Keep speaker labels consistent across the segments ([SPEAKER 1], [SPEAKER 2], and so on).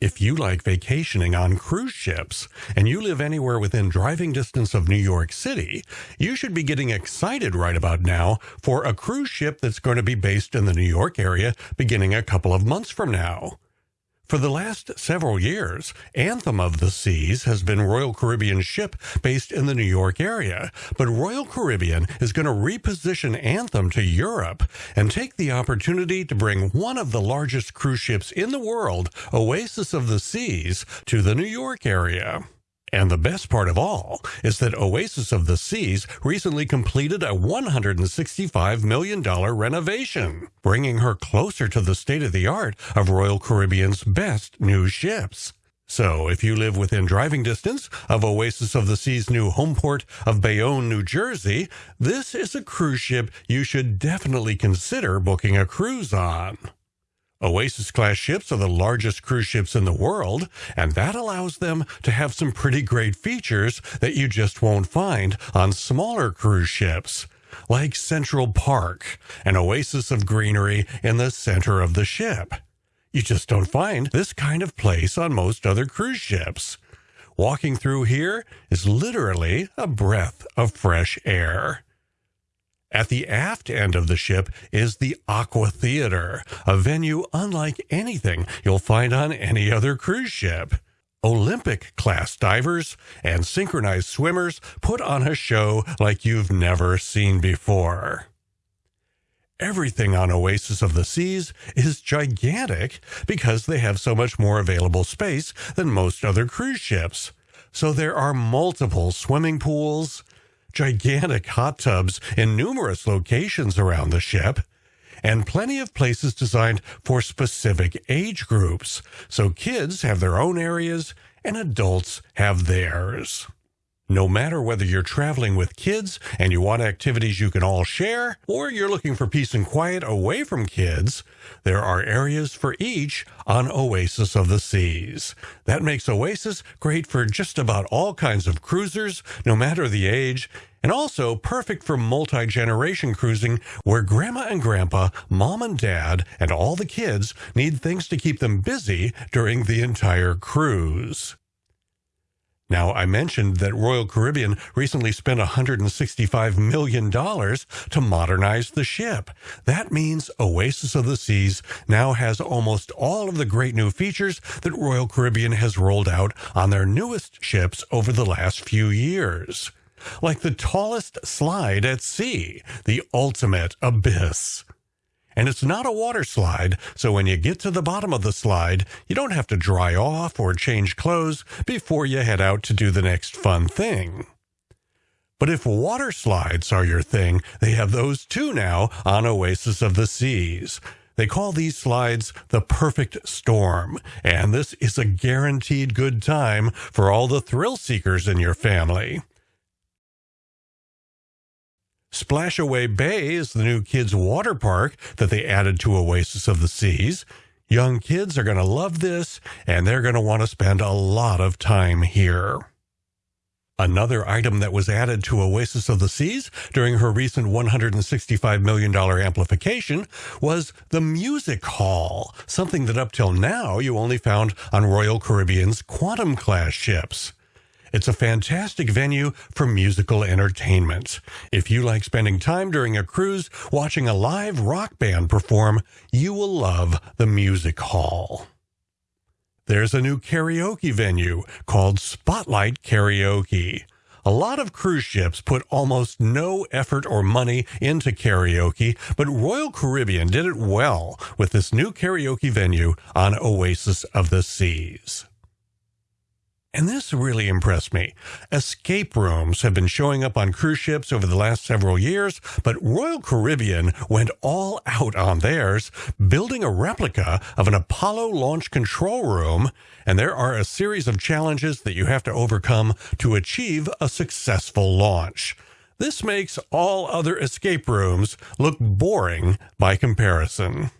[SPEAKER 1] If you like vacationing on cruise ships and you live anywhere within driving distance of New York City, you should be getting excited right about now for a cruise ship that's going to be based in the New York area beginning a couple of months from now. For the last several years, Anthem of the Seas has been Royal Caribbean ship based in the New York area, but Royal Caribbean is going to reposition Anthem to Europe and take the opportunity to bring one of the largest cruise ships in the world, Oasis of the Seas, to the New York area. And the best part of all is that Oasis of the Seas recently completed a $165 million renovation, bringing her closer to the state of the art of Royal Caribbean's best new ships. So, if you live within driving distance of Oasis of the Sea's new home port of Bayonne, New Jersey, this is a cruise ship you should definitely consider booking a cruise on. Oasis class ships are the largest cruise ships in the world, and that allows them to have some pretty great features that you just won't find on smaller cruise ships, like Central Park, an oasis of greenery in the center of the ship. You just don't find this kind of place on most other cruise ships. Walking through here is literally a breath of fresh air. At the aft end of the ship is the Aqua Theater, a venue unlike anything you'll find on any other cruise ship. Olympic class divers and synchronized swimmers put on a show like you've never seen before. Everything on Oasis of the Seas is gigantic because they have so much more available space than most other cruise ships. So there are multiple swimming pools, gigantic hot tubs in numerous locations around the ship, and plenty of places designed for specific age groups, so kids have their own areas and adults have theirs. No matter whether you're traveling with kids and you want activities you can all share, or you're looking for peace and quiet away from kids, there are areas for each on Oasis of the Seas. That makes Oasis great for just about all kinds of cruisers, no matter the age, and also perfect for multi generation cruising where grandma and grandpa, mom and dad, and all the kids need things to keep them busy during the entire cruise. Now, I mentioned that Royal Caribbean recently spent $165 million to modernize the ship. That means Oasis of the Seas now has almost all of the great new features that Royal Caribbean has rolled out on their newest ships over the last few years. Like the tallest slide at sea, the ultimate abyss. And it's not a water slide, so when you get to the bottom of the slide, you don't have to dry off or change clothes before you head out to do the next fun thing. But if water slides are your thing, they have those too now on Oasis of the Seas. They call these slides the perfect storm, and this is a guaranteed good time for all the thrill seekers in your family. Splashaway Bay is the new kids' water park that they added to Oasis of the Seas. Young kids are going to love this, and they're going to want to spend a lot of time here. Another item that was added to Oasis of the Seas during her recent $165 million amplification was the Music Hall, something that up till now you only found on Royal Caribbean's Quantum class ships. It's a fantastic venue for musical entertainment. If you like spending time during a cruise watching a live rock band perform, you will love the Music Hall. There's a new karaoke venue called Spotlight Karaoke. A lot of cruise ships put almost no effort or money into karaoke, but Royal Caribbean did it well with this new karaoke venue on Oasis of the Seas. And this really impressed me. Escape rooms have been showing up on cruise ships over the last several years, but Royal Caribbean went all out on theirs, building a replica of an Apollo launch control room, and there are a series of challenges that you have to overcome to achieve a successful launch. This makes all other escape rooms look boring by comparison.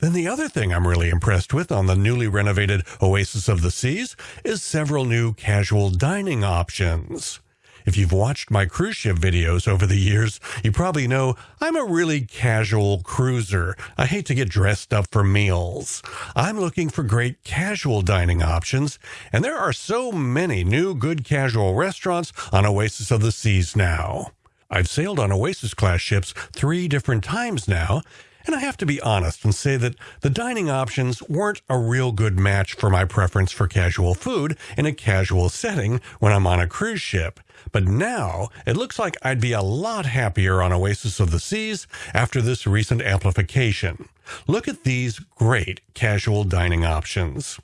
[SPEAKER 1] Then the other thing I'm really impressed with on the newly renovated Oasis of the Seas is several new casual dining options. If you've watched my cruise ship videos over the years, you probably know I'm a really casual cruiser. I hate to get dressed up for meals. I'm looking for great casual dining options, and there are so many new good casual restaurants on Oasis of the Seas now. I've sailed on Oasis class ships three different times now, and I have to be honest and say that the dining options weren't a real good match for my preference for casual food in a casual setting when I'm on a cruise ship. But now it looks like I'd be a lot happier on Oasis of the Seas after this recent amplification. Look at these great casual dining options.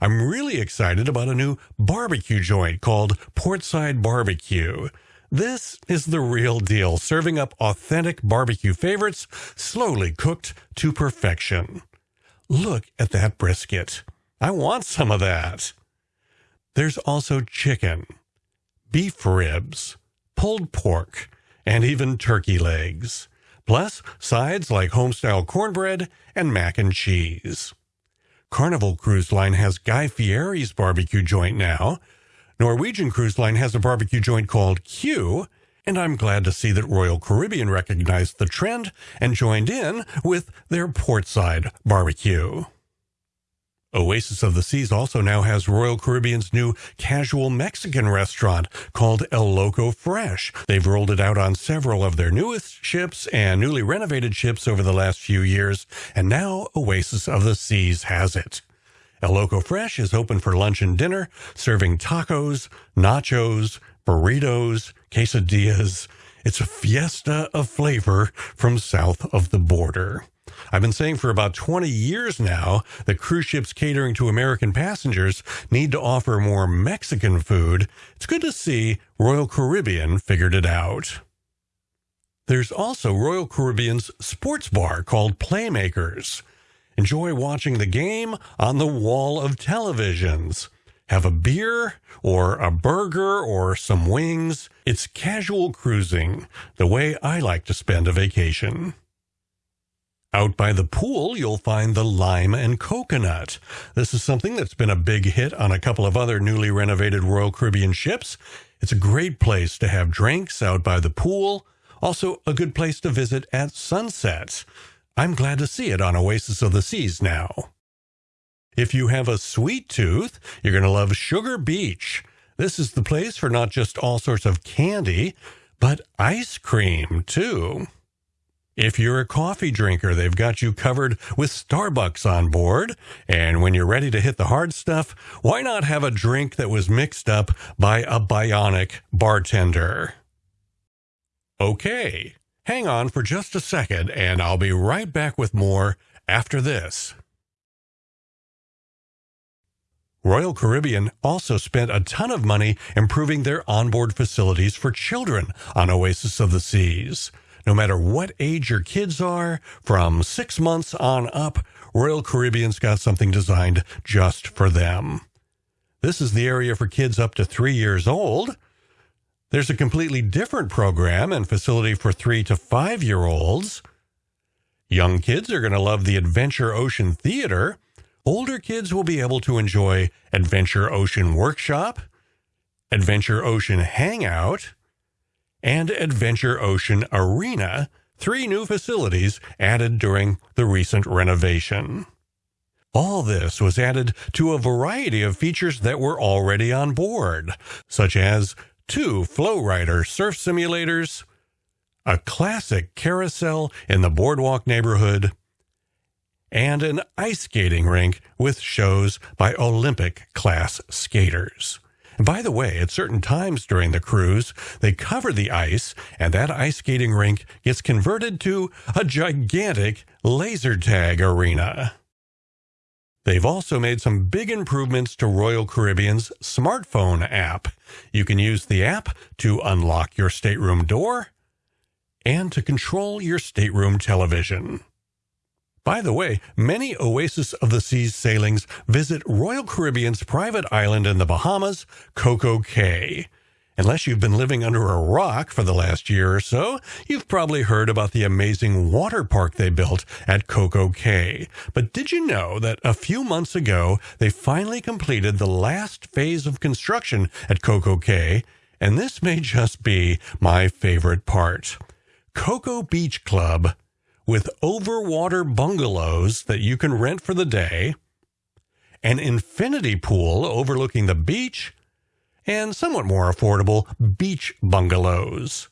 [SPEAKER 1] I'm really excited about a new barbecue joint called Portside Barbecue. This is the real deal, serving up authentic barbecue favorites, slowly cooked to perfection. Look at that brisket. I want some of that. There's also chicken, beef ribs, pulled pork, and even turkey legs. Plus, sides like homestyle cornbread and mac and cheese. Carnival Cruise Line has Guy Fieri's barbecue joint now, Norwegian Cruise Line has a barbecue joint called Q, and I'm glad to see that Royal Caribbean recognized the trend and joined in with their portside barbecue. Oasis of the Seas also now has Royal Caribbean's new casual Mexican restaurant called El Loco Fresh. They've rolled it out on several of their newest ships and newly renovated ships over the last few years, and now Oasis of the Seas has it. El Loco Fresh is open for lunch and dinner, serving tacos, nachos, burritos, quesadillas. It's a fiesta of flavor from south of the border. I've been saying for about 20 years now that cruise ships catering to American passengers need to offer more Mexican food. It's good to see Royal Caribbean figured it out. There's also Royal Caribbean's sports bar called Playmakers. Enjoy watching the game on the wall of televisions. Have a beer or a burger or some wings. It's casual cruising, the way I like to spend a vacation. Out by the pool, you'll find the lime and coconut. This is something that's been a big hit on a couple of other newly renovated Royal Caribbean ships. It's a great place to have drinks out by the pool. Also, a good place to visit at sunset. I'm glad to see it on Oasis of the Seas now. If you have a sweet tooth, you're going to love Sugar Beach. This is the place for not just all sorts of candy, but ice cream, too. If you're a coffee drinker, they've got you covered with Starbucks on board. And when you're ready to hit the hard stuff, why not have a drink that was mixed up by a bionic bartender? Okay, Hang on for just a second, and I'll be right back with more after this. Royal Caribbean also spent a ton of money improving their onboard facilities for children on Oasis of the Seas. No matter what age your kids are, from six months on up, Royal Caribbean's got something designed just for them. This is the area for kids up to three years old. There's a completely different program and facility for three to five year olds. Young kids are going to love the Adventure Ocean Theater. Older kids will be able to enjoy Adventure Ocean Workshop, Adventure Ocean Hangout, and Adventure Ocean Arena, three new facilities added during the recent renovation. All this was added to a variety of features that were already on board, such as two Flow Rider surf simulators, a classic carousel in the boardwalk neighborhood, and an ice skating rink with shows by Olympic class skaters. By the way, at certain times during the cruise, they cover the ice, and that ice skating rink gets converted to a gigantic laser tag arena. They've also made some big improvements to Royal Caribbean's smartphone app. You can use the app to unlock your stateroom door and to control your stateroom television. By the way, many Oasis of the Seas sailings visit Royal Caribbean's private island in the Bahamas, Coco Cay. Unless you've been living under a rock for the last year or so, you've probably heard about the amazing water park they built at Coco Cay. But did you know that a few months ago, they finally completed the last phase of construction at Coco Cay, And this may just be my favorite part. Coco Beach Club with overwater bungalows that you can rent for the day, an infinity pool overlooking the beach, and somewhat more affordable beach bungalows.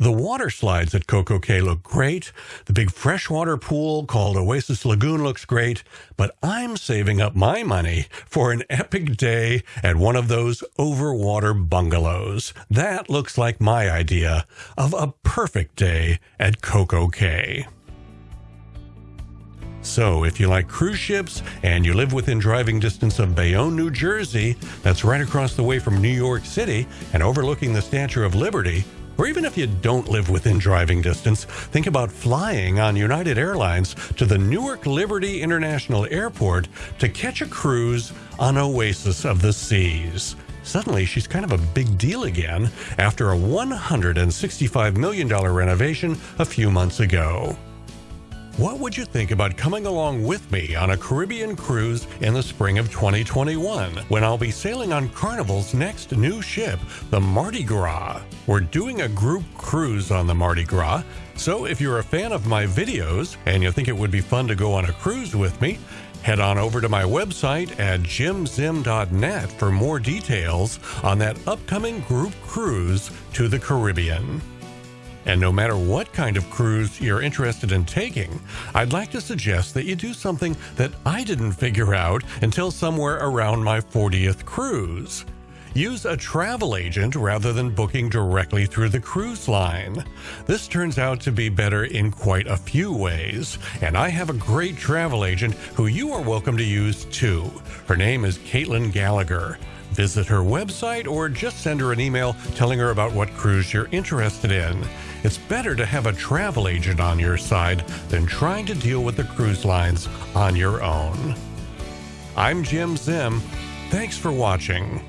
[SPEAKER 1] The water slides at Coco Cay look great. The big freshwater pool called Oasis Lagoon looks great, but I'm saving up my money for an epic day at one of those overwater bungalows. That looks like my idea of a perfect day at Coco Cay. So, if you like cruise ships and you live within driving distance of Bayonne, New Jersey, that's right across the way from New York City and overlooking the Statue of Liberty, or even if you don't live within driving distance, think about flying on United Airlines to the Newark Liberty International Airport to catch a cruise on Oasis of the Seas. Suddenly, she's kind of a big deal again after a $165 million renovation a few months ago. What would you think about coming along with me on a Caribbean cruise in the spring of 2021 when I'll be sailing on Carnival's next new ship, the Mardi Gras? We're doing a group cruise on the Mardi Gras, so if you're a fan of my videos and you think it would be fun to go on a cruise with me, head on over to my website at jimzim.net for more details on that upcoming group cruise to the Caribbean. And no matter what kind of cruise you're interested in taking, I'd like to suggest that you do something that I didn't figure out until somewhere around my 40th cruise. Use a travel agent rather than booking directly through the cruise line. This turns out to be better in quite a few ways, and I have a great travel agent who you are welcome to use too. Her name is Caitlin Gallagher. Visit her website or just send her an email telling her about what cruise you're interested in. It's better to have a travel agent on your side than trying to deal with the cruise lines on your own. I'm Jim Zim. Thanks for watching.